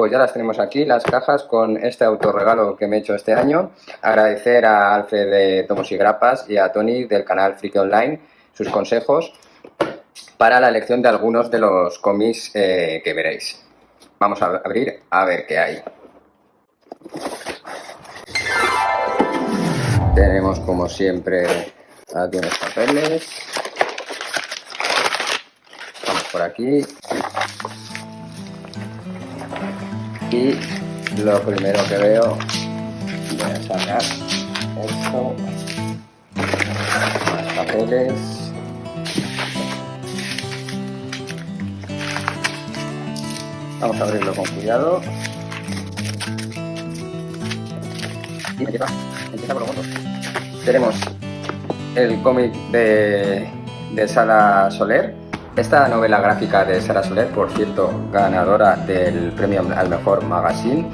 pues ya las tenemos aquí, las cajas con este autorregalo que me he hecho este año. Agradecer a Alfred de Tomos y Grapas y a Tony del canal Friki Online sus consejos para la elección de algunos de los cómics eh, que veréis. Vamos a abrir a ver qué hay. Tenemos como siempre aquí unos papeles. Vamos por aquí. Y lo primero que veo, voy a sacar esto, más papeles. Vamos a abrirlo con cuidado. Y empieza, empieza por los Tenemos el cómic de, de Sara Soler, esta novela gráfica de Sara Soler, por cierto, ganadora del premio al mejor magazine,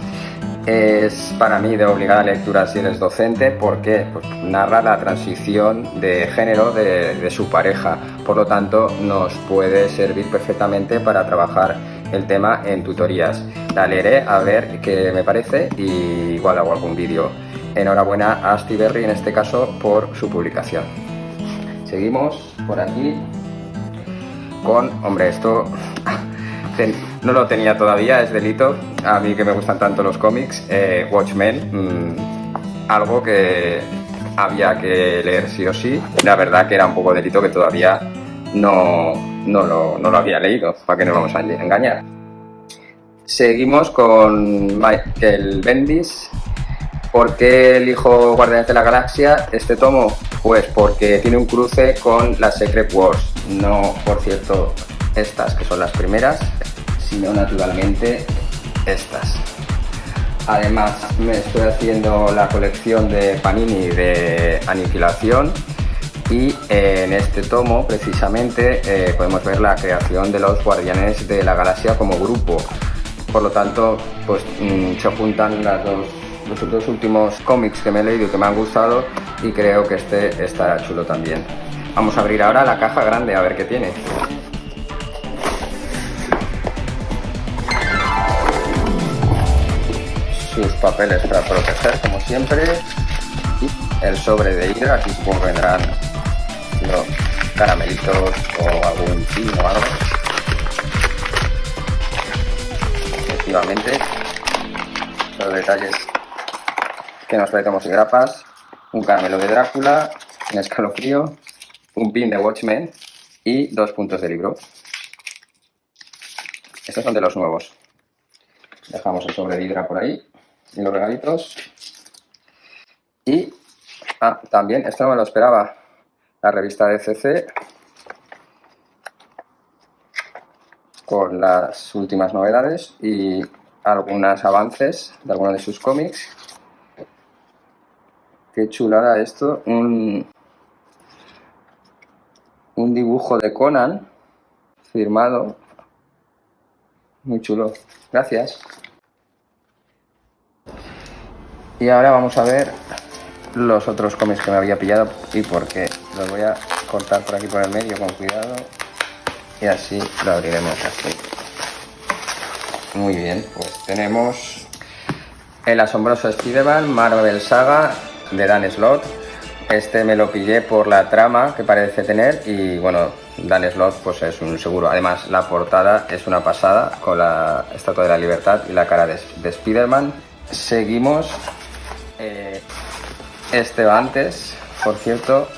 es para mí de obligada lectura si eres docente porque narra la transición de género de, de, su pareja, por lo tanto nos puede servir perfectamente para trabajar el tema en tutorías. La leeré a ver qué me parece y igual hago algún vídeo. Enhorabuena a Asti Berry en este caso por su publicación. Seguimos por aquí con, hombre, esto no lo tenía todavía, es delito, a mí que me gustan tanto los cómics, eh, Watchmen, mmm, algo que había que leer sí o sí, la verdad que era un poco delito que todavía no, no, lo, no lo había leído, para que no vamos a engañar. Seguimos con Michael Bendis. ¿Por qué elijo Guardianes de la Galaxia este tomo? Pues porque tiene un cruce con las Secret Wars no por cierto estas que son las primeras, sino naturalmente estas. Además me estoy haciendo la colección de Panini de Aniquilación y en este tomo precisamente eh, podemos ver la creación de los Guardianes de la Galaxia como grupo. Por lo tanto, pues mm, se juntan las dos, los dos últimos cómics que me he leído que me han gustado y creo que este estará chulo también. Vamos a abrir ahora la caja grande a ver qué tiene. Sus papeles para proteger, como siempre. Y el sobre de Hydra, aquí supongo vendrán los caramelitos o algún pin o algo. Efectivamente, los detalles que nos traemos y grapas, un caramelo de Drácula, un escalofrío, un pin de Watchmen y dos puntos de libro. Estos son de los nuevos. Dejamos el sobre de por ahí y los regalitos. Y ah, también, esto no me lo esperaba, la revista de CC con las últimas novedades y algunos avances de algunos de sus cómics. Qué chulada esto, un, un dibujo de Conan firmado. Muy chulo. Gracias. Y ahora vamos a ver los otros cómics que me había pillado y por qué. Los voy a cortar por aquí por el medio con cuidado y así lo abriremos así. Muy bien, pues tenemos el asombroso Spider-Man Marvel Saga de Dan Slott este me lo pillé por la trama que parece tener y bueno, Dan Slott pues es un seguro. Además la portada es una pasada con la Estatua de la Libertad y la cara de, de Spider-Man. Seguimos. Eh, este va antes, por cierto.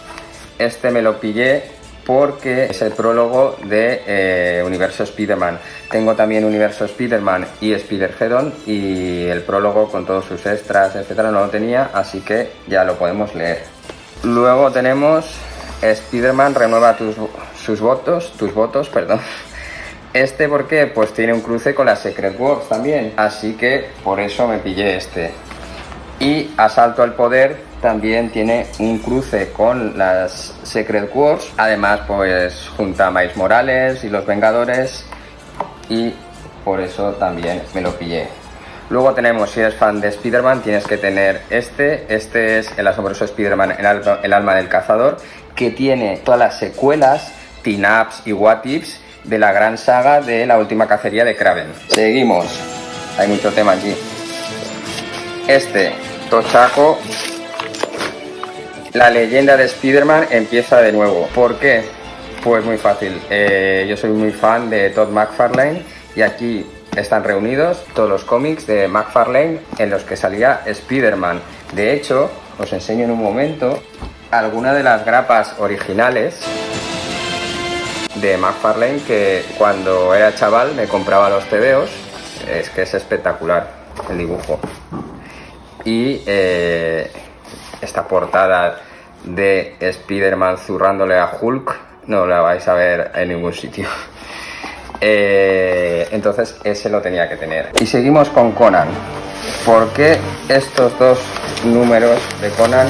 Este me lo pillé porque es el prólogo de eh, Universo Spider-Man. Tengo también Universo Spider-Man y Spider-Geddon y el prólogo con todos sus extras, etcétera, no lo tenía, así que ya lo podemos leer. Luego tenemos Spider-Man renueva tus, sus votos, tus votos, perdón. Este, ¿por qué? Pues tiene un cruce con la Secret Wars también, así que por eso me pillé este. Y Asalto al Poder también tiene un cruce con las Secret Wars, además pues junta a Miles Morales y los Vengadores y por eso también me lo pillé. Luego tenemos, si eres fan de Spider-Man, tienes que tener este. Este es el asombroso Spider-Man, el, alma del cazador, que tiene todas las secuelas, teen-ups y what-ifs de la gran saga de la última cacería de Kraven. Seguimos. hay mucho tema aquí. Este tochaco, la leyenda de Spider-Man empieza de nuevo. ¿Por qué? Pues muy fácil. Eh, yo soy muy fan de Todd McFarlane y aquí están reunidos todos los cómics de McFarlane en los que salía Spider-Man. De hecho, os enseño en un momento algunas de las grapas originales de McFarlane que cuando era chaval me compraba los tebeos. Es que es espectacular el dibujo. Y eh, esta portada de Spider-Man zurrándole a Hulk no la vais a ver en ningún sitio. Eh, entonces ese lo tenía que tener. Y seguimos con Conan. ¿Por qué estos dos números de Conan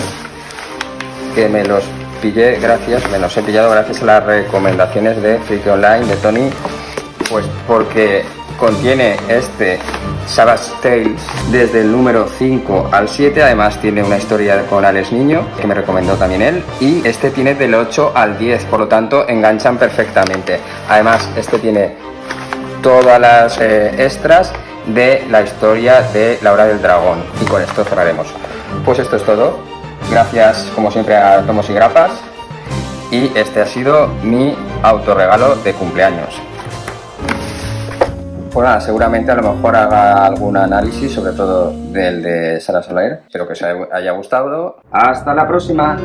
que me los pillé gracias, me los he pillado gracias a las recomendaciones de Freak Online, de Tony? Pues porque contiene este Savage Tales desde el número 5 al 7, además tiene una historia con Alex Niño, que me recomendó también él, y este tiene del 8 al 10, por lo tanto enganchan perfectamente. Además, este tiene todas las eh, extras de la historia de la hora del dragón, y con esto cerraremos. Pues esto es todo, gracias como siempre a Tomos y Grapas, y este ha sido mi autorregalo de cumpleaños. Pues nada, seguramente a lo mejor haga algún análisis, sobre todo del de Sara Soler. Espero que os haya gustado. ¡Hasta la próxima!